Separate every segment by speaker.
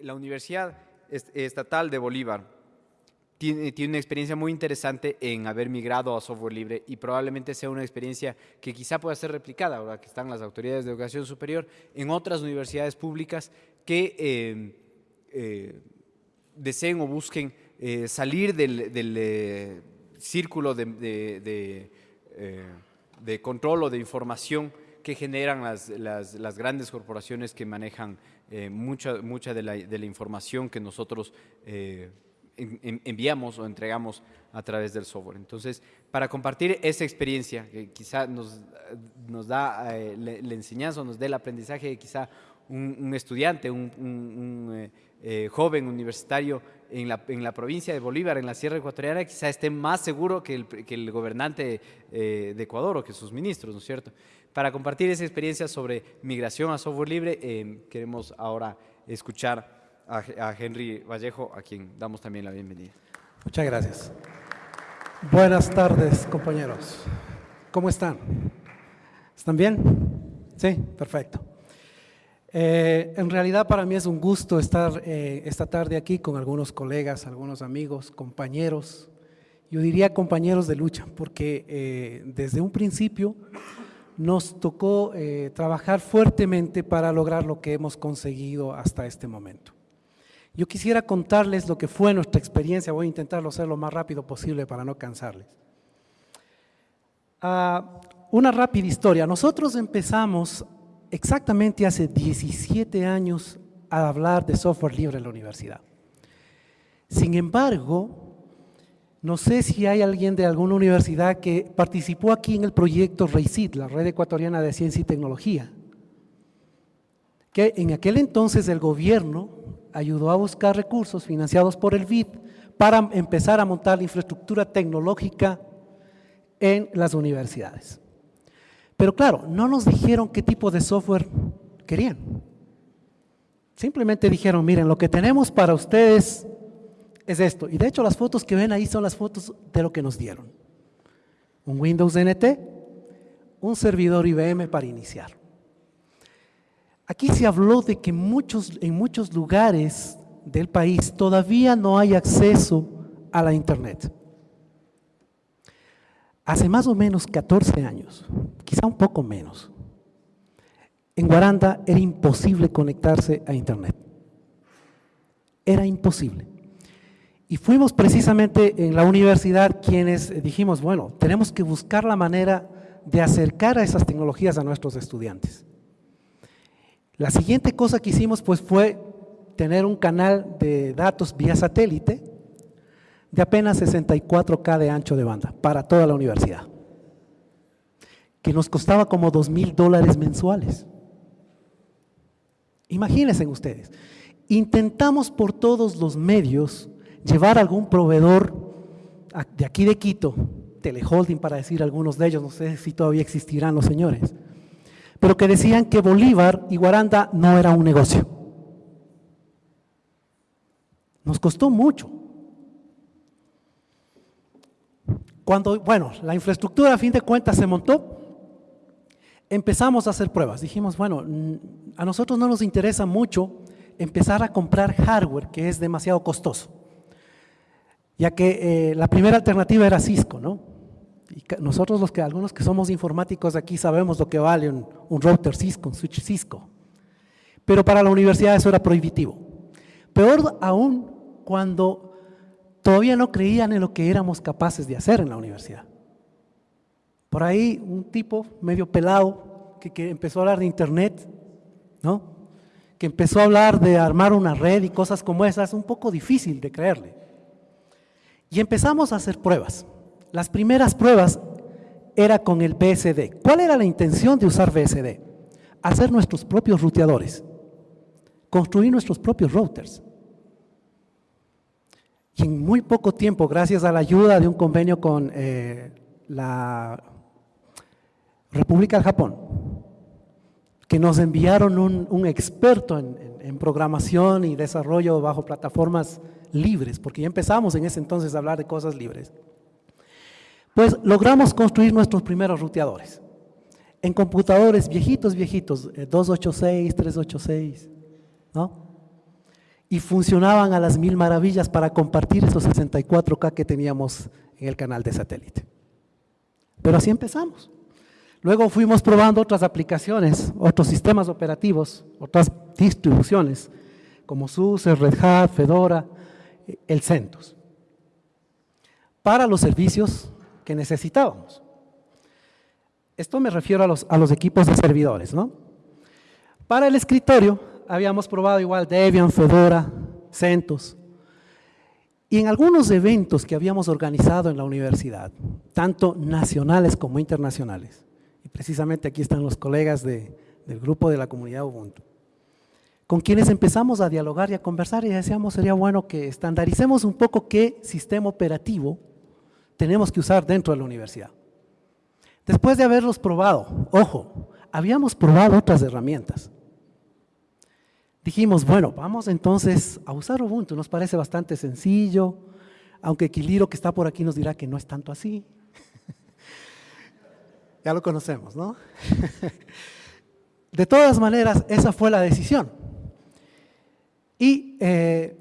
Speaker 1: La Universidad Estatal de Bolívar tiene, una experiencia muy interesante en haber migrado a software libre y probablemente sea una experiencia que quizá pueda ser replicada, ahora que están las autoridades de educación superior, en otras universidades públicas que eh, eh, deseen o busquen eh, salir del, eh, círculo de, control o de información que generan las grandes corporaciones que manejan eh, mucha, mucha de, la, de, la, información que nosotros en, enviamos o entregamos a través del software. Entonces, para compartir esa experiencia, que quizá nos, nos da la, la enseñanza nos dé el aprendizaje, quizá un, estudiante, un eh, joven universitario en la, en la, provincia de Bolívar, en la Sierra Ecuatoriana, quizá esté más seguro que el, que el gobernante eh, de Ecuador o que sus ministros, ¿no es cierto? Para compartir esa experiencia sobre migración a software libre, eh, queremos ahora escuchar a, a, Henry Vallejo, a quien damos también la bienvenida.
Speaker 2: Muchas gracias. Buenas tardes, compañeros. ¿Cómo están? ¿Están bien? Sí, perfecto. Eh, en realidad para mí es un gusto estar eh, esta tarde aquí con algunos colegas, algunos amigos, compañeros, yo diría compañeros de lucha, porque eh, desde un principio nos tocó eh, trabajar fuertemente para lograr lo que hemos conseguido hasta este momento. Yo quisiera contarles lo que fue nuestra experiencia, voy a intentarlo hacer lo más rápido posible para no cansarles. Uh, una rápida historia, nosotros empezamos exactamente hace 17 años a hablar de software libre en la universidad. Sin embargo, no sé si hay alguien de alguna universidad que participó aquí en el proyecto REICIT, la Red Ecuatoriana de Ciencia y Tecnología, que en aquel entonces el gobierno ayudó a buscar recursos financiados por el BID para empezar a montar la infraestructura tecnológica en las universidades. Pero claro, no nos dijeron qué tipo de software querían. Simplemente dijeron, miren, lo que tenemos para ustedes es esto. Y de hecho las fotos que ven ahí son las fotos de lo que nos dieron. Un Windows NT, un servidor IBM para iniciar. Aquí se habló de que muchos, en muchos lugares del país todavía no hay acceso a la internet. Hace más o menos 14 años, quizá un poco menos, en Guaranda era imposible conectarse a internet. Era imposible. Y fuimos precisamente en la universidad quienes dijimos, bueno, tenemos que buscar la manera de acercar a esas tecnologías a nuestros estudiantes. La siguiente cosa que hicimos pues fue tener un canal de datos vía satélite de apenas 64K de ancho de banda para toda la universidad, que nos costaba como 2 mil dólares mensuales. Imagínense ustedes, intentamos por todos los medios llevar algún proveedor de aquí de Quito, Teleholding para decir algunos de ellos, no sé si todavía existirán los señores, pero que decían que Bolívar y Guaranda no era un negocio. Nos costó mucho. Cuando, bueno, la infraestructura a fin de cuentas se montó, empezamos a hacer pruebas. Dijimos, bueno, a nosotros no nos interesa mucho empezar a comprar hardware que es demasiado costoso, ya que eh, la primera alternativa era Cisco, ¿no? Y nosotros los que, algunos que somos informáticos aquí sabemos lo que vale un, un router Cisco, un switch Cisco. Pero para la universidad eso era prohibitivo. Peor aún cuando todavía no creían en lo que éramos capaces de hacer en la universidad. Por ahí un tipo medio pelado que, empezó a hablar de internet, ¿no? que empezó a hablar de armar una red y cosas como esas, un poco difícil de creerle. Y empezamos a hacer pruebas. Las primeras pruebas era con el BSD. ¿Cuál era la intención de usar BSD? Hacer nuestros propios ruteadores, construir nuestros propios routers. Y en muy poco tiempo, gracias a la ayuda de un convenio con eh, la República del Japón, que nos enviaron un, experto en, en, en, programación y desarrollo bajo plataformas libres, porque ya empezamos en ese entonces a hablar de cosas libres, pues logramos construir nuestros primeros ruteadores en computadores viejitos, viejitos, 286, eh, 386, ¿no? Y funcionaban a las mil maravillas para compartir esos 64K que teníamos en el canal de satélite. Pero así empezamos. Luego fuimos probando otras aplicaciones, otros sistemas operativos, otras distribuciones, como SUSE, Red Hat, Fedora, el CentOS, para los servicios que necesitábamos. Esto me refiero a los, a los equipos de servidores, ¿no? Para el escritorio habíamos probado igual Debian, Fedora, CentOS, y en algunos eventos que habíamos organizado en la universidad, tanto nacionales como internacionales, y precisamente aquí están los colegas del grupo de la comunidad Ubuntu, con quienes empezamos a dialogar y a conversar y decíamos sería bueno que estandaricemos un poco qué sistema operativo tenemos que usar dentro de la universidad. Después de haberlos probado, ojo, habíamos probado otras herramientas, dijimos, bueno, vamos entonces a usar Ubuntu, nos parece bastante sencillo, aunque Quiliro que está por aquí nos dirá que no es tanto así. ya lo conocemos, ¿no? de todas maneras, esa fue la decisión. Y eh,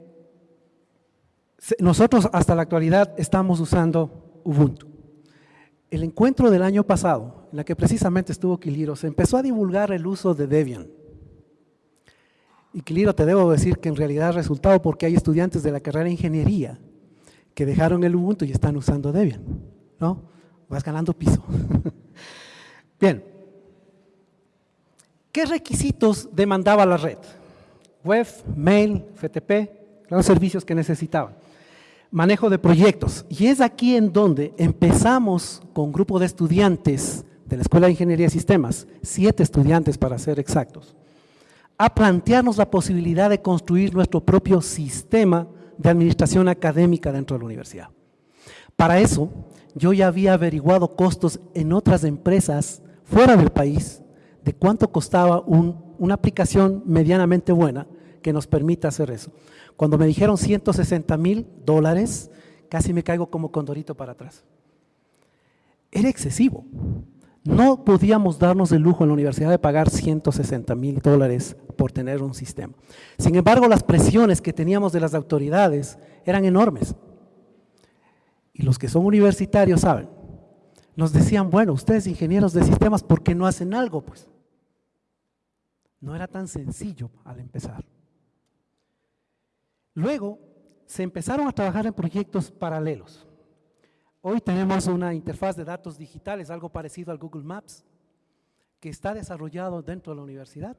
Speaker 2: nosotros hasta la actualidad estamos usando Ubuntu. El encuentro del año pasado, en la que precisamente estuvo Quiliro, se empezó a divulgar el uso de Debian. Y Cliro, te debo decir que en realidad ha resultado porque hay estudiantes de la carrera de ingeniería que dejaron el Ubuntu y están usando Debian, ¿no? Vas ganando piso. Bien. ¿Qué requisitos demandaba la red? Web, mail, FTP, los servicios que necesitaban. Manejo de proyectos. Y es aquí en donde empezamos con un grupo de estudiantes de la Escuela de Ingeniería y Sistemas, siete estudiantes para ser exactos, a plantearnos la posibilidad de construir nuestro propio sistema de administración académica dentro de la universidad. Para eso, yo ya había averiguado costos en otras empresas fuera del país de cuánto costaba una aplicación medianamente buena que nos permita hacer eso. Cuando me dijeron 160 mil dólares, casi me caigo como condorito para atrás. Era excesivo. No podíamos darnos el lujo en la universidad de pagar 160 mil dólares por tener un sistema. Sin embargo, las presiones que teníamos de las autoridades eran enormes. Y los que son universitarios saben, nos decían, bueno, ustedes ingenieros de sistemas, ¿por qué no hacen algo? Pues no era tan sencillo al empezar. Luego se empezaron a trabajar en proyectos paralelos. Hoy tenemos una interfaz de datos digitales, algo parecido al Google Maps, que está desarrollado dentro de la universidad.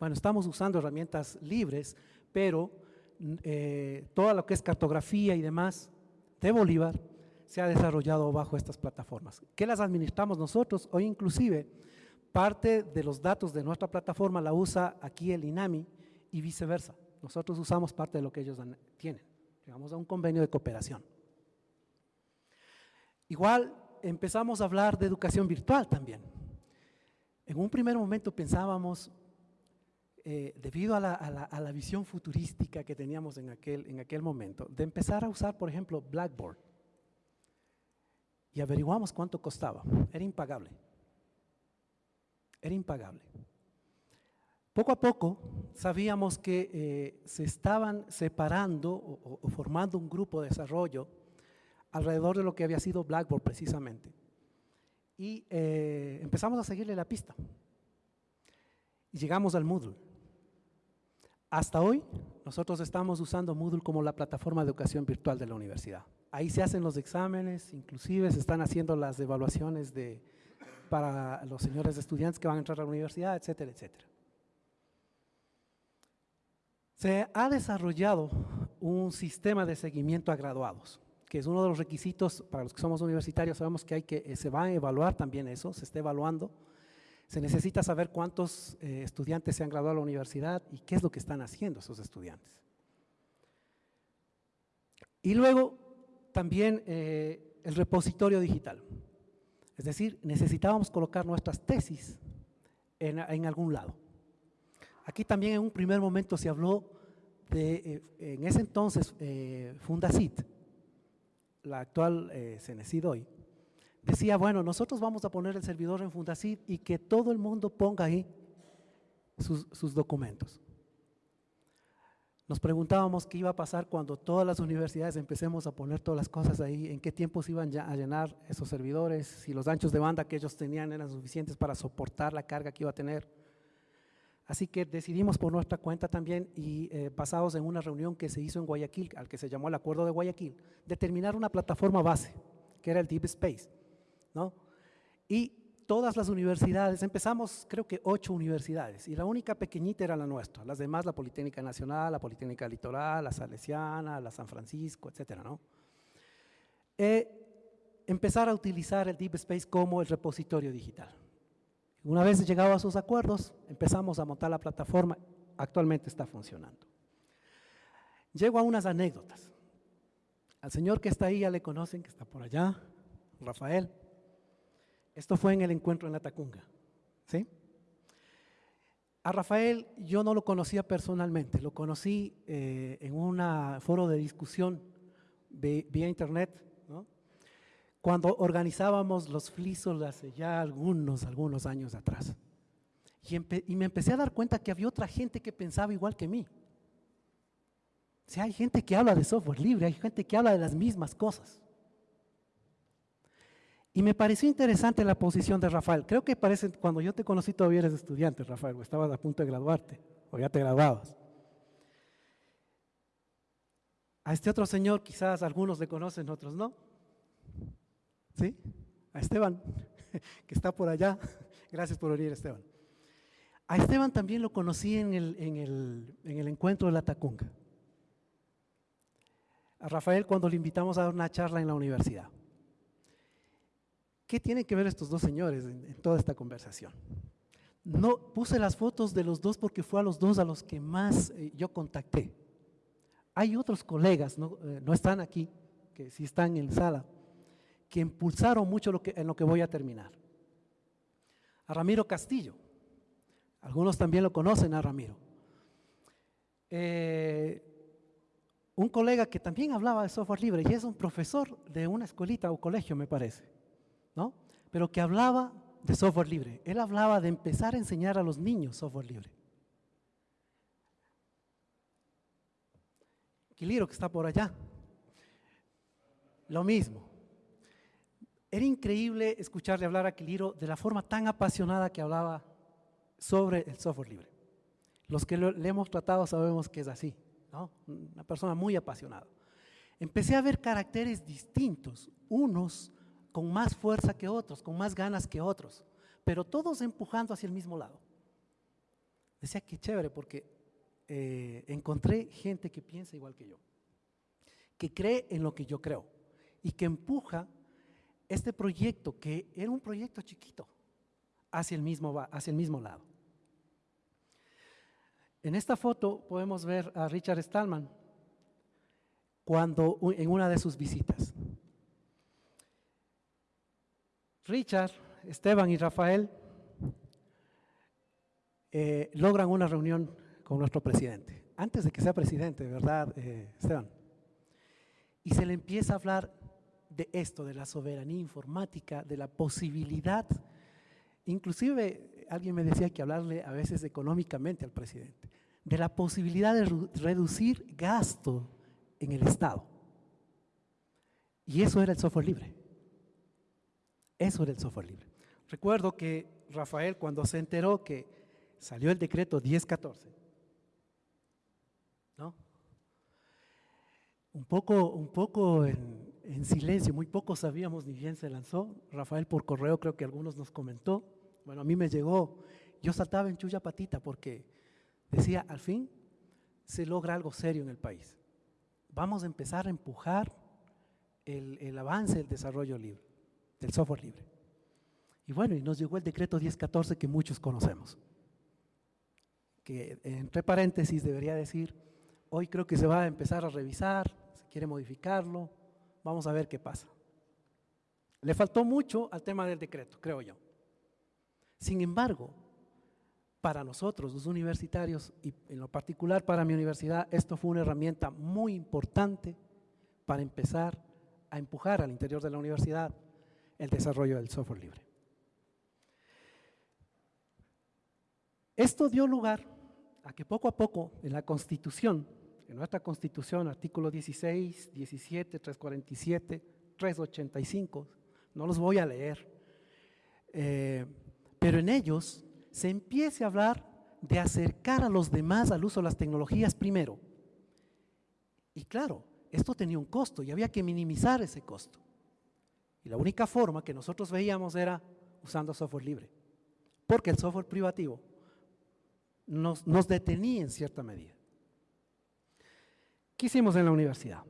Speaker 2: Bueno, estamos usando herramientas libres, pero eh, todo lo que es cartografía y demás de Bolívar se ha desarrollado bajo estas plataformas. ¿Qué las administramos nosotros? Hoy inclusive parte de los datos de nuestra plataforma la usa aquí el INAMI y viceversa. Nosotros usamos parte de lo que ellos tienen. Llegamos a un convenio de cooperación. Igual empezamos a hablar de educación virtual también. En un primer momento pensábamos, eh, debido a la, visión futurística que teníamos en aquel, en aquel momento, de empezar a usar, por ejemplo, Blackboard. Y averiguamos cuánto costaba. Era impagable. Era impagable. Poco a poco sabíamos que eh, se estaban separando o formando un grupo de desarrollo alrededor de lo que había sido Blackboard precisamente. Y eh, empezamos a seguirle la pista. Y llegamos al Moodle. Hasta hoy, nosotros estamos usando Moodle como la plataforma de educación virtual de la universidad. Ahí se hacen los exámenes, inclusive se están haciendo las evaluaciones de, para los señores estudiantes que van a entrar a la universidad, etcétera, etcétera. Se ha desarrollado un sistema de seguimiento a graduados que es uno de los requisitos para los que somos universitarios, sabemos que, hay que eh, se va a evaluar también eso, se está evaluando. Se necesita saber cuántos eh, estudiantes se han graduado a la universidad y qué es lo que están haciendo esos estudiantes. Y luego también eh, el repositorio digital. Es decir, necesitábamos colocar nuestras tesis en, en algún lado. Aquí también en un primer momento se habló de, en ese entonces, Fundacit, la actual eh, hoy, decía, bueno, nosotros vamos a poner el servidor en Fundacid y que todo el mundo ponga ahí sus, documentos. nos preguntábamos qué iba a pasar cuando todas las universidades empecemos a poner todas las cosas ahí, en qué tiempo se iban a llenar esos servidores, si los anchos de banda que ellos tenían eran suficientes para soportar la carga que iba a tener. Así que decidimos por nuestra cuenta también y eh, basados en una reunión que se hizo en Guayaquil, al que se llamó el Acuerdo de Guayaquil, determinar una plataforma base, que era el Deep Space. ¿no? Y todas las universidades, empezamos creo que ocho universidades, y la única pequeñita era la nuestra, las demás la Politécnica Nacional, la Politécnica Litoral, la Salesiana, la San Francisco, etcétera, ¿no? Eh, empezar a utilizar el Deep Space como el repositorio digital. Una vez llegado a esos acuerdos, empezamos a montar la plataforma, actualmente está funcionando. Llego a unas anécdotas. Al señor que está ahí ya le conocen, que está por allá, Rafael. Esto fue en el encuentro en la Tacunga. ¿sí? A Rafael yo no lo conocía personalmente, lo conocí eh, en un foro de discusión vía internet cuando organizábamos los flisos hace ya algunos, algunos años atrás. Y, me empecé a dar cuenta que había otra gente que pensaba igual que mí. O sea, hay gente que habla de software libre, hay gente que habla de las mismas cosas. Y me pareció interesante la posición de Rafael. Creo que parece, cuando yo te conocí todavía eres estudiante, Rafael, o estabas a punto de graduarte, o ya te graduabas. A este otro señor quizás algunos le conocen, otros no. ¿Sí? A Esteban, que está por allá. Gracias por venir, Esteban. A Esteban también lo conocí en el, en el, encuentro de la Tacunga. A Rafael cuando le invitamos a dar una charla en la universidad. ¿Qué tienen que ver estos dos señores en, toda esta conversación? No puse las fotos de los dos porque fue a los dos a los que más eh, yo contacté. Hay otros colegas, no, eh, no están aquí, que sí están en sala, que impulsaron mucho en lo que voy a terminar. A Ramiro Castillo. Algunos también lo conocen a Ramiro. Eh, un colega que también hablaba de software libre y es un profesor de una escuelita o colegio, me parece, ¿no? Pero que hablaba de software libre. Él hablaba de empezar a enseñar a los niños software libre. Quiliro, que está por allá. Lo mismo. Era increíble escucharle hablar a Quiliro de la forma tan apasionada que hablaba sobre el software libre. Los que le hemos tratado sabemos que es así, ¿no? una persona muy apasionada. Empecé a ver caracteres distintos, unos con más fuerza que otros, con más ganas que otros, pero todos empujando hacia el mismo lado. Decía que chévere porque eh, encontré gente que piensa igual que yo, que cree en lo que yo creo y que empuja este proyecto, que era un proyecto chiquito, hacia el mismo, hacia el mismo lado. En esta foto podemos ver a Richard Stallman cuando, en una de sus visitas. Richard, Esteban y Rafael eh, logran una reunión con nuestro presidente, antes de que sea presidente, ¿verdad, eh, Esteban? Y se le empieza a hablar de esto, de la soberanía informática, de la posibilidad, inclusive alguien me decía que hablarle a veces económicamente al presidente, de la posibilidad de reducir gasto en el Estado. Y eso era el software libre. Eso era el software libre. Recuerdo que Rafael cuando se enteró que salió el decreto 1014, ¿no? Un poco, un poco en, en silencio, muy poco sabíamos ni bien se lanzó. Rafael por correo creo que algunos nos comentó. Bueno, a mí me llegó, yo saltaba en chulla patita porque decía, al fin se logra algo serio en el país. Vamos a empezar a empujar el, el avance del desarrollo libre, del software libre. Y bueno, y nos llegó el decreto 1014 que muchos conocemos. Que entre paréntesis debería decir, hoy creo que se va a empezar a revisar, se quiere modificarlo, Vamos a ver qué pasa. Le faltó mucho al tema del decreto, creo yo. Sin embargo, para nosotros, los universitarios, y en lo particular para mi universidad, esto fue una herramienta muy importante para empezar a empujar al interior de la universidad el desarrollo del software libre. Esto dio lugar a que poco a poco en la Constitución, en nuestra Constitución, artículo 16, 17, 347, 385, no los voy a leer, eh, pero en ellos se empiece a hablar de acercar a los demás al uso de las tecnologías primero. Y claro, esto tenía un costo y había que minimizar ese costo. Y la única forma que nosotros veíamos era usando software libre, porque el software privativo nos, detenía en cierta medida. ¿Qué hicimos en la universidad?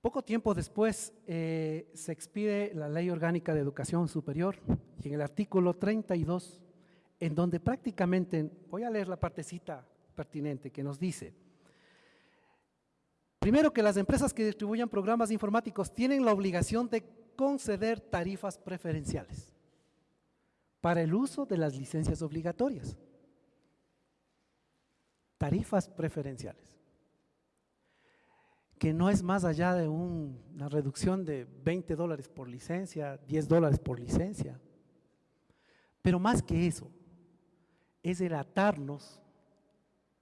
Speaker 2: Poco tiempo después eh, se expide la Ley Orgánica de Educación Superior y en el artículo 32, en donde prácticamente, voy a leer la partecita pertinente que nos dice, primero que las empresas que distribuyan programas informáticos tienen la obligación de conceder tarifas preferenciales para el uso de las licencias obligatorias. Tarifas preferenciales. Que no es más allá de una reducción de 20 dólares por licencia, 10 dólares por licencia. Pero más que eso, es el atarnos,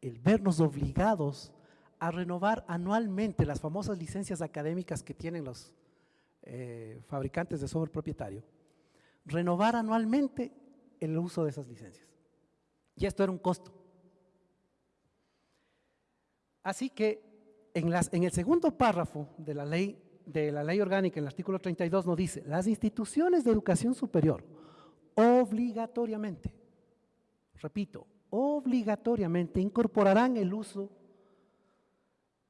Speaker 2: el vernos obligados a renovar anualmente las famosas licencias académicas que tienen los eh, fabricantes de software propietario, renovar anualmente el uso de esas licencias. Y esto era un costo. Así que en, el segundo párrafo de la, ley, de la ley orgánica, en el artículo 32, nos dice, las instituciones de educación superior obligatoriamente, repito, obligatoriamente incorporarán el uso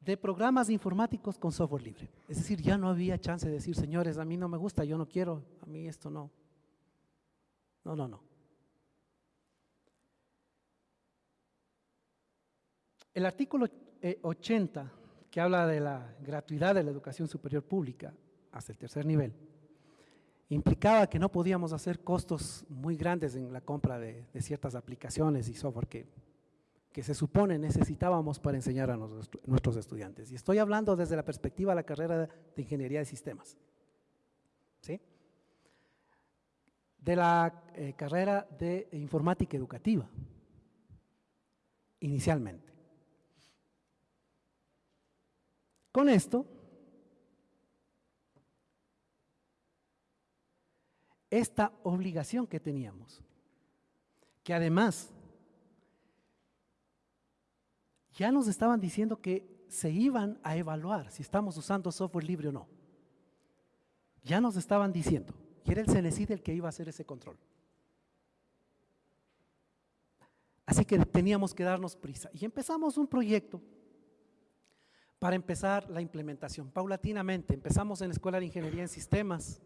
Speaker 2: de programas informáticos con software libre. Es decir, ya no había chance de decir, señores, a mí no me gusta, yo no quiero, a mí esto no. No, no, no. El artículo 80, eh, que habla de la gratuidad de la educación superior pública hasta el tercer nivel, implicaba que no podíamos hacer costos muy grandes en la compra de, ciertas aplicaciones y software que que se supone necesitábamos para enseñar a nuestros estudiantes. Y estoy hablando desde la perspectiva de la carrera de Ingeniería de Sistemas. ¿Sí? De la eh, carrera de Informática Educativa, inicialmente. Con esto, esta obligación que teníamos, que además ya nos estaban diciendo que se iban a evaluar si estamos usando software libre o no. Ya nos estaban diciendo, y era el CENESID el que iba a hacer ese control. Así que teníamos que darnos prisa. Y empezamos un proyecto para empezar la implementación. Paulatinamente, empezamos en la Escuela de Ingeniería en Sistemas,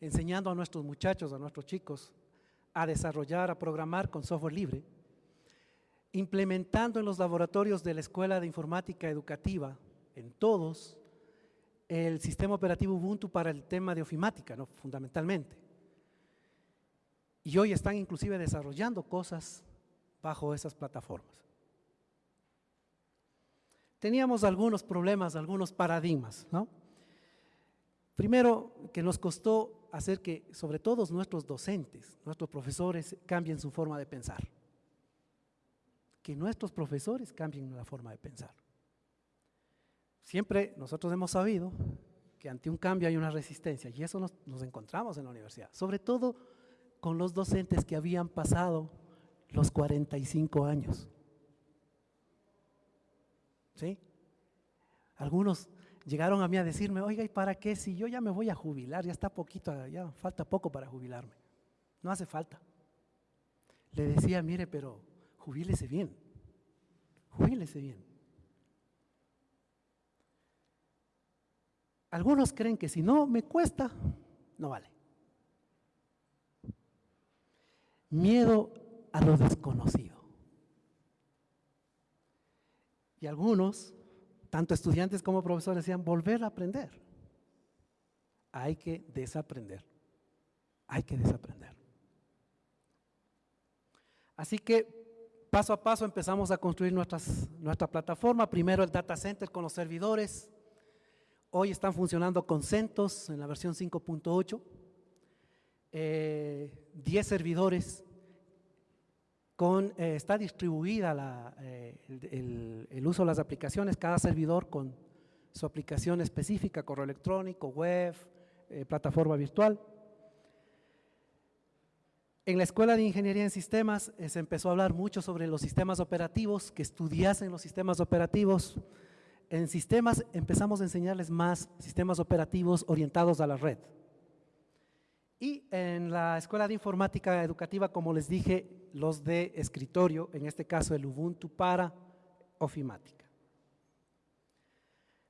Speaker 2: enseñando a nuestros muchachos, a nuestros chicos, a desarrollar, a programar con software libre implementando en los laboratorios de la Escuela de Informática Educativa, en todos, el sistema operativo Ubuntu para el tema de ofimática, ¿no? fundamentalmente. Y hoy están inclusive desarrollando cosas bajo esas plataformas. Teníamos algunos problemas, algunos paradigmas. ¿no? Primero, que nos costó hacer que, sobre todo nuestros docentes, nuestros profesores, cambien su forma de pensar que nuestros profesores cambien la forma de pensar. Siempre nosotros hemos sabido que ante un cambio hay una resistencia y eso nos, encontramos en la universidad, sobre todo con los docentes que habían pasado los 45 años. Algunos llegaron a mí a decirme, oiga, ¿y para qué? Si yo ya me voy a jubilar, ya está poquito, ya falta poco para jubilarme. No hace falta. Le decía, mire, pero jubílese bien, jubílese bien. Algunos creen que si no me cuesta, no vale. Miedo a lo desconocido. Y algunos, tanto estudiantes como profesores, decían, volver a aprender. Hay que desaprender. Hay que desaprender. Así que Paso a paso empezamos a construir nuestra plataforma. Primero el data center con los servidores. Hoy están funcionando con CentOS en la versión 5.8. 10 eh, servidores con, eh, está distribuida la, eh, el, el, uso de las aplicaciones, cada servidor con su aplicación específica, correo electrónico, web, eh, plataforma virtual. En la Escuela de Ingeniería en Sistemas se empezó a hablar mucho sobre los sistemas operativos, que estudiasen los sistemas operativos. En sistemas empezamos a enseñarles más sistemas operativos orientados a la red. Y en la Escuela de Informática Educativa, como les dije, los de escritorio, en este caso el Ubuntu para Ofimática.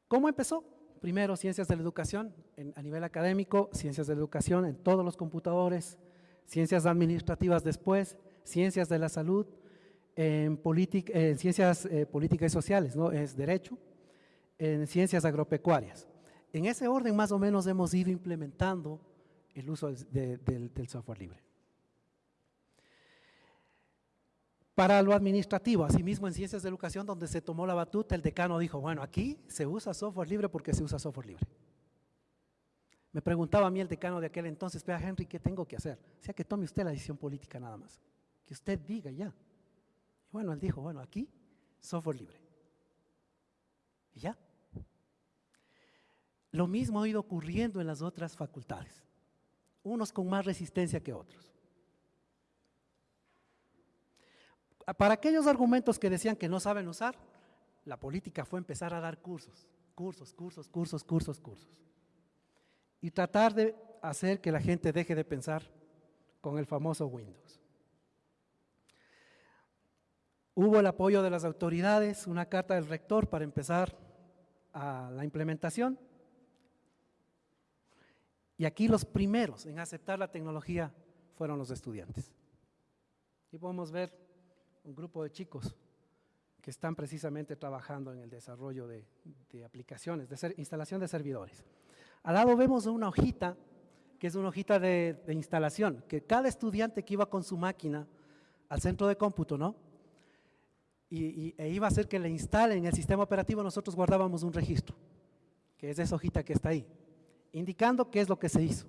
Speaker 2: ¿Cómo empezó? Primero, ciencias de la educación a nivel académico, ciencias de la educación en todos los computadores, ciencias administrativas después, ciencias de la salud, en, en ciencias eh, políticas y sociales, ¿no? es derecho, en ciencias agropecuarias. En ese orden más o menos hemos ido implementando el uso del, software libre. Para lo administrativo, asimismo en ciencias de educación, donde se tomó la batuta, el decano dijo, bueno, aquí se usa software libre porque se usa software libre. Me preguntaba a mí el decano de aquel entonces, vea Henry, ¿qué tengo que hacer? O sea, que tome usted la decisión política nada más, que usted diga ya. Y bueno, él dijo, bueno, aquí software libre. Y ya. Lo mismo ha ido ocurriendo en las otras facultades unos con más resistencia que otros. Para aquellos argumentos que decían que no saben usar, la política fue empezar a dar cursos, cursos, cursos, cursos, cursos, cursos. Y tratar de hacer que la gente deje de pensar con el famoso Windows. Hubo el apoyo de las autoridades, una carta del rector para empezar a la implementación y aquí los primeros en aceptar la tecnología fueron los estudiantes. Y podemos ver un grupo de chicos que están precisamente trabajando en el desarrollo de, aplicaciones, de instalación de servidores. Al lado vemos una hojita, que es una hojita de, instalación, que cada estudiante que iba con su máquina al centro de cómputo, ¿no? Y, e iba a hacer que le instalen el sistema operativo, nosotros guardábamos un registro, que es esa hojita que está ahí indicando qué es lo que se hizo.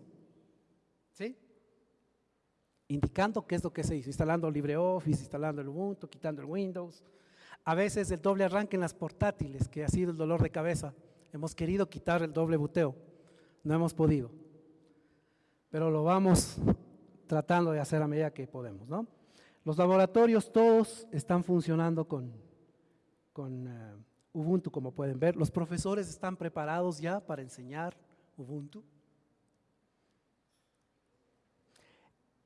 Speaker 2: Indicando qué es lo que se hizo, instalando LibreOffice, instalando el Ubuntu, quitando el Windows. A veces el doble arranque en las portátiles, que ha sido el dolor de cabeza. Hemos querido quitar el doble buteo, no hemos podido. Pero lo vamos tratando de hacer a medida que podemos. Los laboratorios todos están funcionando con, con eh, Ubuntu, como pueden ver. Los profesores están preparados ya para enseñar Ubuntu.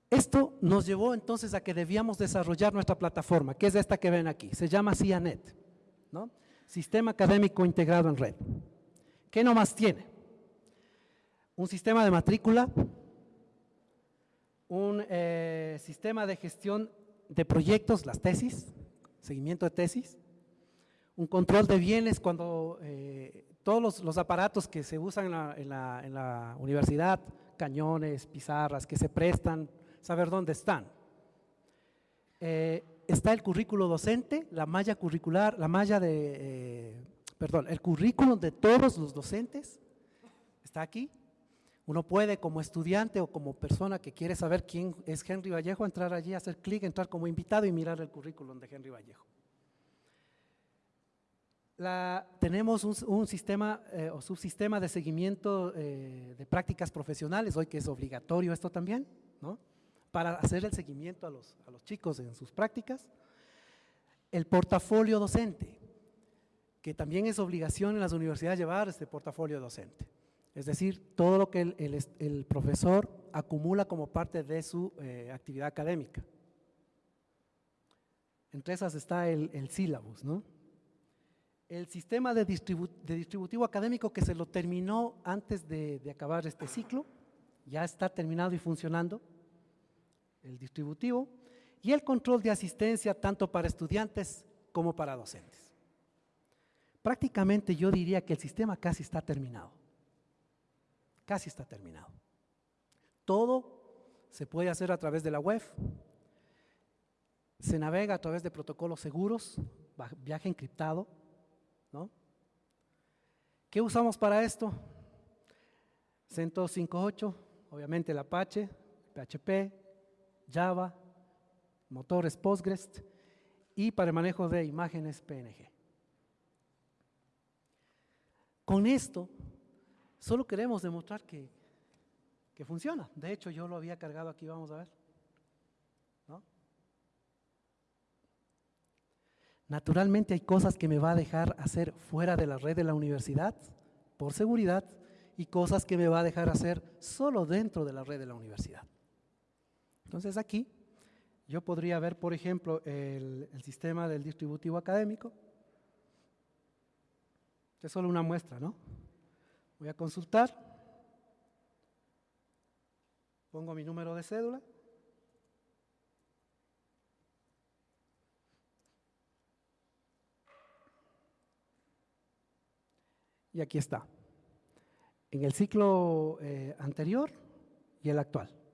Speaker 2: Esto nos llevó entonces a que debíamos desarrollar nuestra plataforma, que es esta que ven aquí, se llama CIANET, ¿no? Sistema Académico Integrado en Red. ¿Qué nomás tiene? Un sistema de matrícula, un eh, sistema de gestión de proyectos, las tesis, seguimiento de tesis, un control de bienes cuando eh, todos los, aparatos que se usan en la, universidad, cañones, pizarras, que se prestan, saber dónde están. Eh, está el currículo docente, la malla curricular, la malla de, eh, perdón, el currículum de todos los docentes, está aquí. Uno puede como estudiante o como persona que quiere saber quién es Henry Vallejo, entrar allí, hacer clic, entrar como invitado y mirar el currículum de Henry Vallejo tenemos un, sistema eh, o subsistema de seguimiento eh, de prácticas profesionales, hoy que es obligatorio esto también, ¿no? Para hacer el seguimiento a los, a los chicos en sus prácticas. El portafolio docente, que también es obligación en las universidades llevar este portafolio docente. Es decir, todo lo que el, profesor acumula como parte de su eh, actividad académica. Entre esas está el, el sílabus, ¿no? el sistema de, distributivo académico que se lo terminó antes de, acabar este ciclo, ya está terminado y funcionando, el distributivo, y el control de asistencia tanto para estudiantes como para docentes. Prácticamente yo diría que el sistema casi está terminado, casi está terminado. Todo se puede hacer a través de la web, se navega a través de protocolos seguros, viaje encriptado, ¿no? ¿Qué usamos para esto? CentOS 5.8, obviamente el Apache, PHP, Java, motores Postgres y para el manejo de imágenes PNG. Con esto, solo queremos demostrar que, que funciona. De hecho, yo lo había cargado aquí, vamos a ver. ¿No? Naturalmente hay cosas que me va a dejar hacer fuera de la red de la universidad, por seguridad, y cosas que me va a dejar hacer solo dentro de la red de la universidad. Entonces aquí yo podría ver, por ejemplo, el, sistema del distributivo académico, es solo una muestra, ¿no? Voy a consultar. Pongo mi número de cédula. Y aquí está. En el ciclo eh, anterior y el actual.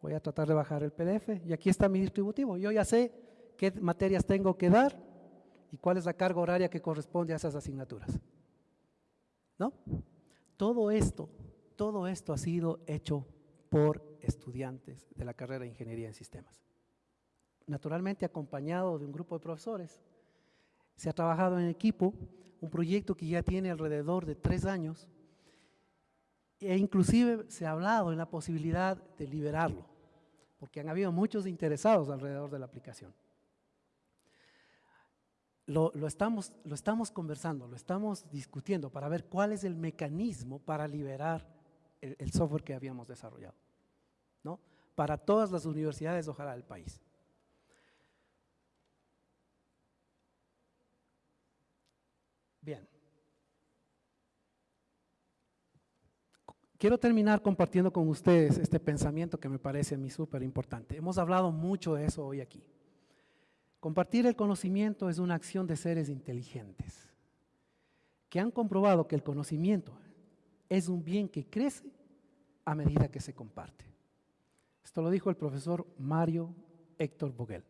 Speaker 2: Voy a tratar de bajar el PDF y aquí está mi distributivo. Yo ya sé qué materias tengo que dar y cuál es la carga horaria que corresponde a esas asignaturas. ¿No? Todo esto, todo esto ha sido hecho por estudiantes de la carrera de Ingeniería en Sistemas. Naturalmente acompañado de un grupo de profesores. Se ha trabajado en equipo, un proyecto que ya tiene alrededor de tres años e inclusive se ha hablado en la posibilidad de liberarlo, porque han habido muchos interesados alrededor de la aplicación lo, estamos, lo estamos conversando, lo estamos discutiendo para ver cuál es el mecanismo para liberar el, software que habíamos desarrollado, ¿no? Para todas las universidades, ojalá, del país. Bien. Quiero terminar compartiendo con ustedes este pensamiento que me parece a mí súper importante. Hemos hablado mucho de eso hoy aquí. Compartir el conocimiento es una acción de seres inteligentes que han comprobado que el conocimiento es un bien que crece a medida que se comparte. Esto lo dijo el profesor Mario Héctor Boguel.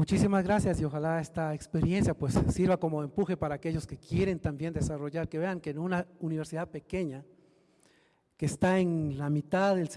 Speaker 2: Muchísimas gracias y ojalá esta experiencia pues sirva como empuje para aquellos que quieren también desarrollar, que vean que en una universidad pequeña que está en la mitad del